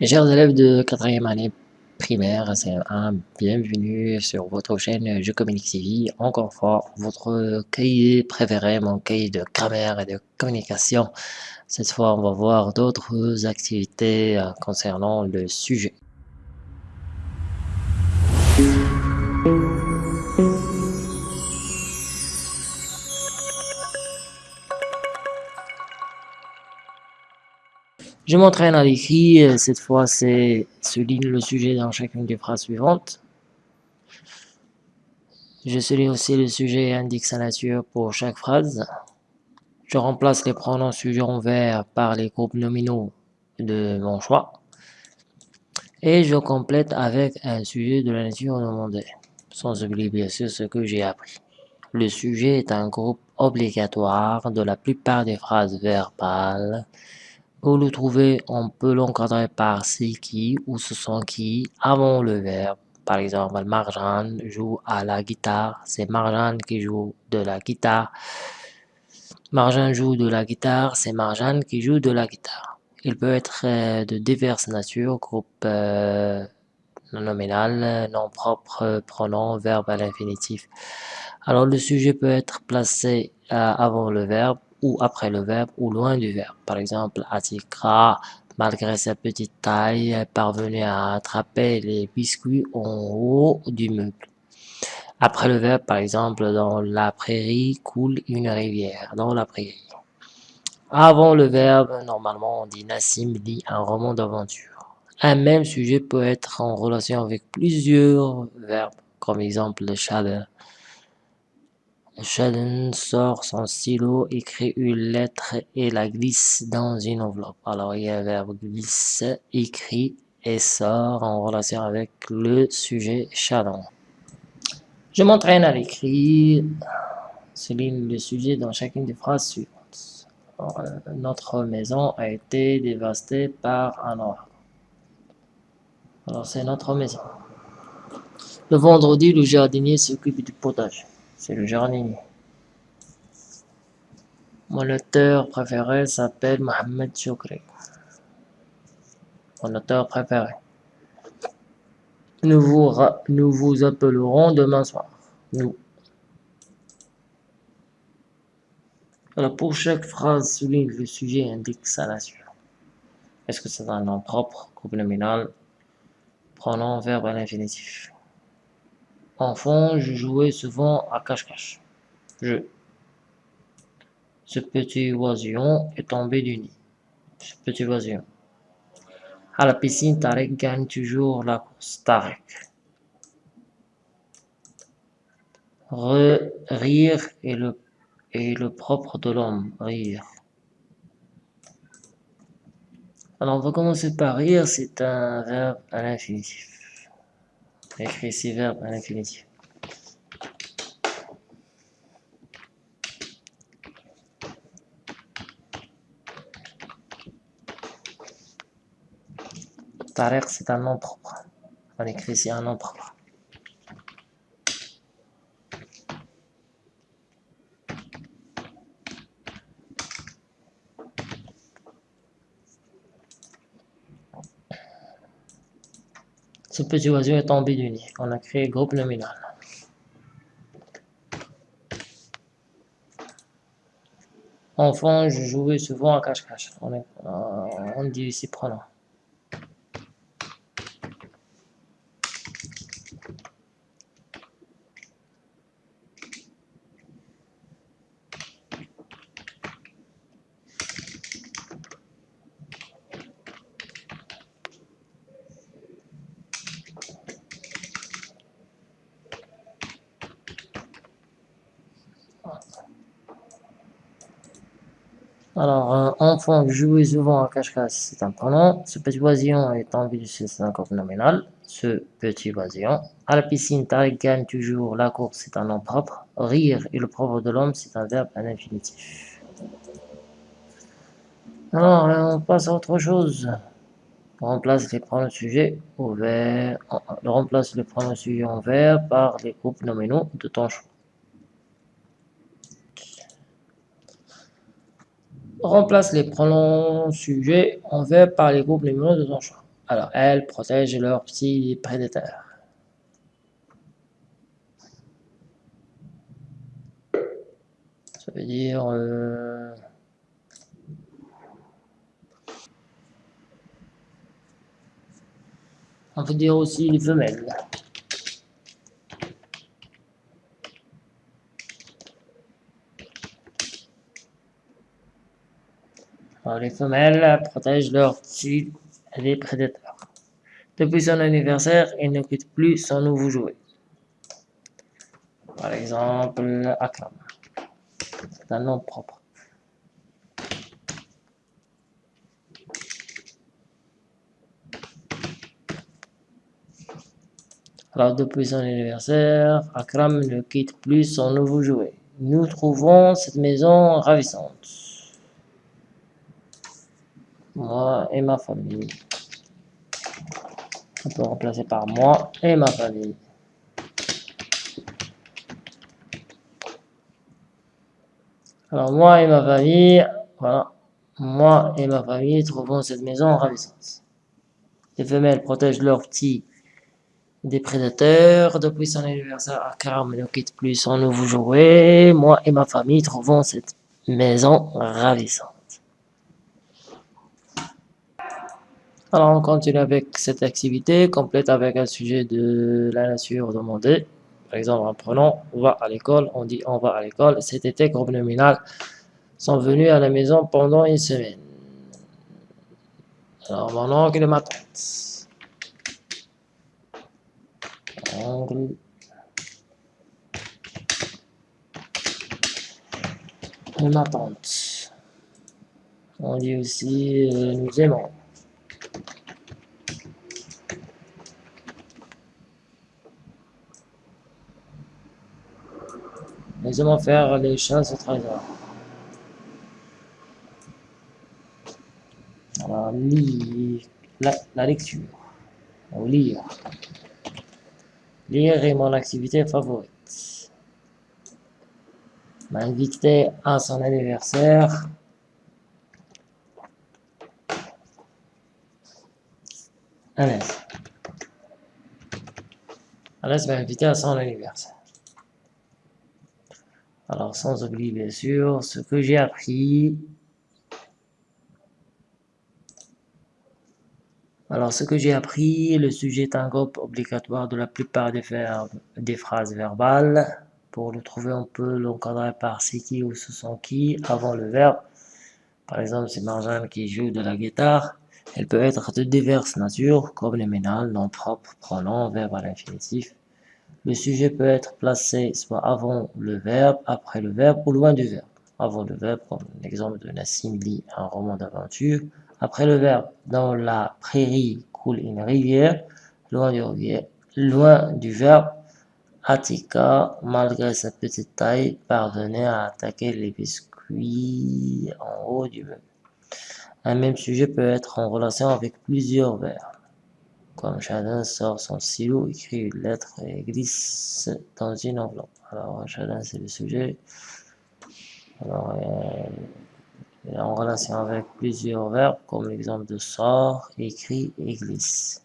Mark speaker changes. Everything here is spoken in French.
Speaker 1: Mes chers élèves de quatrième année primaire, c'est un bienvenue sur votre chaîne Je Communique TV. Encore fois, votre cahier préféré, mon cahier de grammaire et de communication. Cette fois, on va voir d'autres activités euh, concernant le sujet. Je m'entraîne à l'écrit, cette fois c'est souligne le sujet dans chacune des phrases suivantes. Je souligne aussi le sujet et indique sa nature pour chaque phrase. Je remplace les pronoms sujets en vert par les groupes nominaux de mon choix. Et je complète avec un sujet de la nature demandée, sans oublier bien sûr ce que j'ai appris. Le sujet est un groupe obligatoire de la plupart des phrases verbales pour le trouver, on peut l'encadrer par c'est qui ou ce sont qui avant le verbe. Par exemple, Marjane joue à la guitare, c'est Marjane qui joue de la guitare. Marjane joue de la guitare, c'est Marjane qui joue de la guitare. Il peut être euh, de diverses natures, groupe euh, nominal, nom propre, pronom, verbe à l'infinitif. Alors le sujet peut être placé euh, avant le verbe ou après le verbe ou loin du verbe. Par exemple, Atikra, malgré sa petite taille, est parvenu à attraper les biscuits en haut du meuble. Après le verbe, par exemple, dans la prairie coule une rivière, dans la prairie. Avant le verbe, normalement, on dit Nassim lit un roman d'aventure. Un même sujet peut être en relation avec plusieurs verbes, comme exemple le chaleur. Sheldon sort son stylo, écrit une lettre et la glisse dans une enveloppe. Alors il y a le verbe glisse, écrit et sort en relation avec le sujet Sheldon. Je m'entraîne à l'écrit, souligne le sujet dans chacune des phrases suivantes. Euh, notre maison a été dévastée par un ouragan. Alors c'est notre maison. Le vendredi, le jardinier s'occupe du potager. C'est le jardinier. Mon auteur préféré s'appelle Mohamed Choukri. Mon auteur préféré. Nous vous, appellerons demain soir. Nous. Alors pour chaque phrase, souligne le sujet et indique sa nature. Est-ce que c'est un nom propre, groupe nominal, pronom, verbe à l'infinitif Enfant, je jouais souvent à cache-cache. Je. Ce petit oisillon est tombé du nid. Ce petit oisillon. À la piscine, Tarek gagne toujours la course. Tarek. rire est le, est le propre de l'homme. Rire. Alors, on va commencer par rire. C'est un verbe à l'infinitif écrit ces verbes à l'infinitif. Tariq, c'est un nom propre. On écrit ici un nom propre. Ce petit oiseau est tombé du nid. On a créé groupe nominal. Enfant, je jouais souvent à cache-cache. On, euh, on dit ici pronom. Alors, euh, enfant jouer souvent à cache-cache, c'est un pronom. Ce petit oisillon est vie, c'est un nominal. Ce petit oisillon. À la piscine, gagne toujours. La course, c'est un nom propre. Rire et le propre de l'homme, c'est un verbe à l'infinitif. Alors, euh, on passe à autre chose. On remplace les pronoms sujets au vert. On remplace les pronoms sujets en vert par les groupes nominaux de ton choix. Remplace les pronoms sujets en verbe par les groupes numéros de ton choix. Alors, elles protègent leurs petits prédateurs. Ça veut dire... Euh, on peut dire aussi les femelles. Les femelles protègent leurs petits des prédateurs. Depuis son anniversaire, il ne quitte plus son nouveau jouet. Par exemple, Akram. C'est un nom propre. Alors, depuis son anniversaire, Akram ne quitte plus son nouveau jouet. Nous trouvons cette maison ravissante. Moi et ma famille. On peut remplacer par moi et ma famille. Alors moi et ma famille, voilà, moi et ma famille trouvons cette maison ravissante. Les femelles protègent leurs petits des prédateurs. Depuis son anniversaire, Akram ne quitte plus son nouveau jouet. Moi et ma famille trouvons cette maison ravissante. Alors on continue avec cette activité, complète avec un sujet de la nature demandée. Par exemple, en prenant on va à l'école, on dit on va à l'école. Cet été, groupe nominal sont venus à la maison pendant une semaine. Alors mon oncle et ma tante. Oncle. Et ma tante. On dit aussi euh, nous aimons. Nous allons faire les choses au trésor. Alors, lire, la, lecture. Ou lire. Lire est mon activité favorite. M'inviter à son anniversaire. Alès. Alès m'a invité à son anniversaire. Alors, sans oublier, bien sûr, ce que j'ai appris. Alors, ce que j'ai appris, le sujet est un groupe obligatoire de la plupart des verbes, des phrases verbales. Pour le trouver, on peut l'encadrer par c'est qui ou ce sont qui avant le verbe. Par exemple, c'est Marjane qui joue de la guitare. Elle peut être de diverses natures, comme les ménales, non propres, pronoms, verbe à l'infinitif. Le sujet peut être placé soit avant le verbe, après le verbe ou loin du verbe. Avant le verbe, comme l'exemple de Nassim lit un roman d'aventure. Après le verbe, dans la prairie coule une rivière. Loin du, loin du verbe, Atika, malgré sa petite taille, parvenait à attaquer les biscuits en haut du meuble. Un même sujet peut être en relation avec plusieurs verbes. Comme Chadin sort son stylo, écrit une lettre et glisse dans une enveloppe. Alors Chadin c'est le sujet. Alors euh, en relation avec plusieurs verbes, comme l'exemple de sort, écrit et glisse.